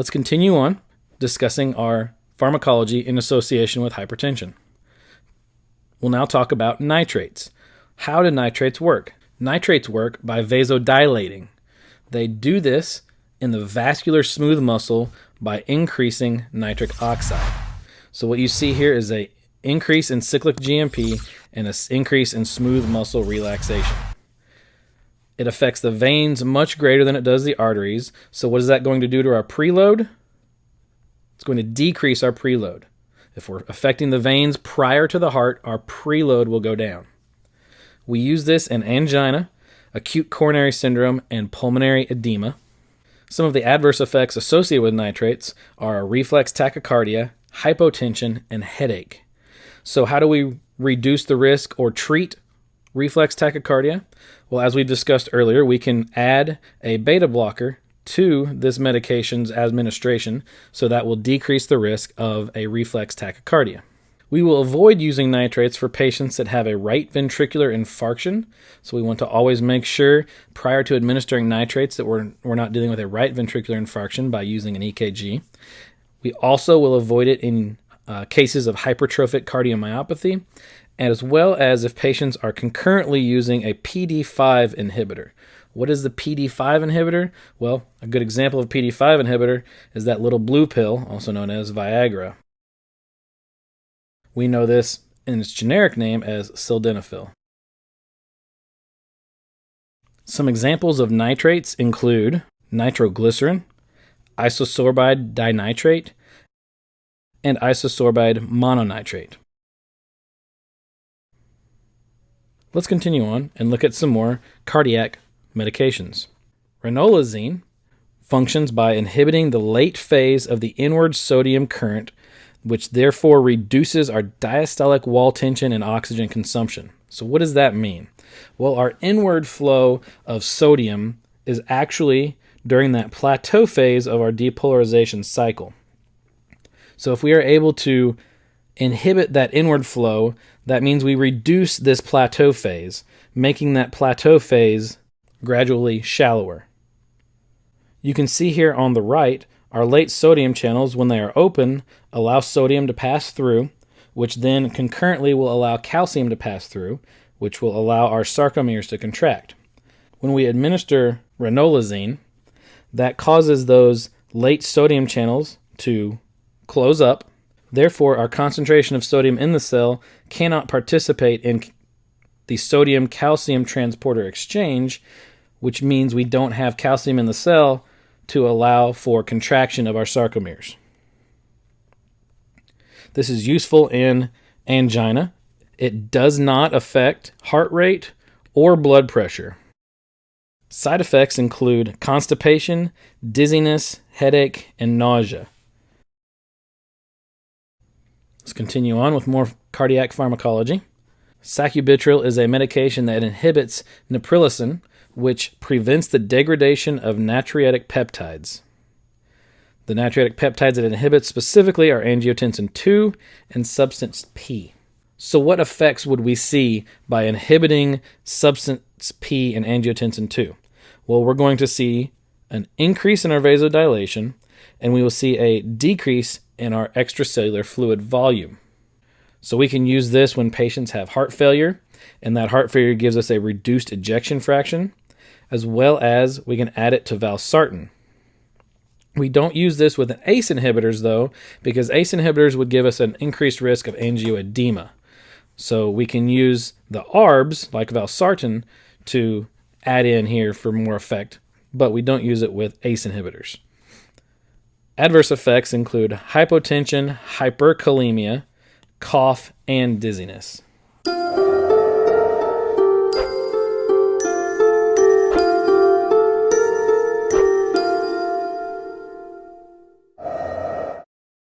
Let's continue on discussing our pharmacology in association with hypertension. We'll now talk about nitrates. How do nitrates work? Nitrates work by vasodilating. They do this in the vascular smooth muscle by increasing nitric oxide. So what you see here is a increase in cyclic GMP and an increase in smooth muscle relaxation. It affects the veins much greater than it does the arteries. So what is that going to do to our preload? It's going to decrease our preload. If we're affecting the veins prior to the heart, our preload will go down. We use this in angina, acute coronary syndrome, and pulmonary edema. Some of the adverse effects associated with nitrates are reflex tachycardia, hypotension, and headache. So, how do we reduce the risk or treat reflex tachycardia? Well, as we discussed earlier, we can add a beta blocker to this medication's administration, so that will decrease the risk of a reflex tachycardia. We will avoid using nitrates for patients that have a right ventricular infarction. So we want to always make sure prior to administering nitrates that we're, we're not dealing with a right ventricular infarction by using an EKG. We also will avoid it in uh, cases of hypertrophic cardiomyopathy, as well as if patients are concurrently using a PD5 inhibitor. What is the PD5 inhibitor? Well, a good example of PD5 inhibitor is that little blue pill, also known as Viagra. We know this in its generic name as sildenafil. Some examples of nitrates include nitroglycerin, isosorbide dinitrate, and isosorbide mononitrate. Let's continue on and look at some more cardiac medications. Ranolazine functions by inhibiting the late phase of the inward sodium current which therefore reduces our diastolic wall tension and oxygen consumption. So, what does that mean? Well, our inward flow of sodium is actually during that plateau phase of our depolarization cycle. So, if we are able to inhibit that inward flow, that means we reduce this plateau phase, making that plateau phase gradually shallower. You can see here on the right our late sodium channels, when they are open, allow sodium to pass through, which then concurrently will allow calcium to pass through, which will allow our sarcomeres to contract. When we administer ranolazine, that causes those late sodium channels to close up. Therefore, our concentration of sodium in the cell cannot participate in the sodium calcium transporter exchange, which means we don't have calcium in the cell to allow for contraction of our sarcomeres. This is useful in angina. It does not affect heart rate or blood pressure. Side effects include constipation, dizziness, headache, and nausea. Let's continue on with more cardiac pharmacology. Sacubitril is a medication that inhibits neprilysin, which prevents the degradation of natriuretic peptides. The natriuretic peptides it inhibits specifically are angiotensin 2 and substance P. So, what effects would we see by inhibiting substance P and angiotensin 2? Well, we're going to see an increase in our vasodilation, and we will see a decrease in our extracellular fluid volume. So, we can use this when patients have heart failure, and that heart failure gives us a reduced ejection fraction as well as we can add it to valsartan. We don't use this with ACE inhibitors though, because ACE inhibitors would give us an increased risk of angioedema. So we can use the ARBs, like valsartan, to add in here for more effect, but we don't use it with ACE inhibitors. Adverse effects include hypotension, hyperkalemia, cough, and dizziness.